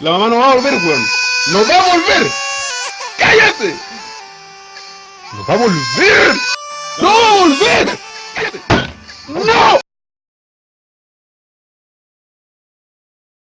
La mamá no va a volver, weón. ¡No va a volver! ¡Cállate! ¡No va a volver!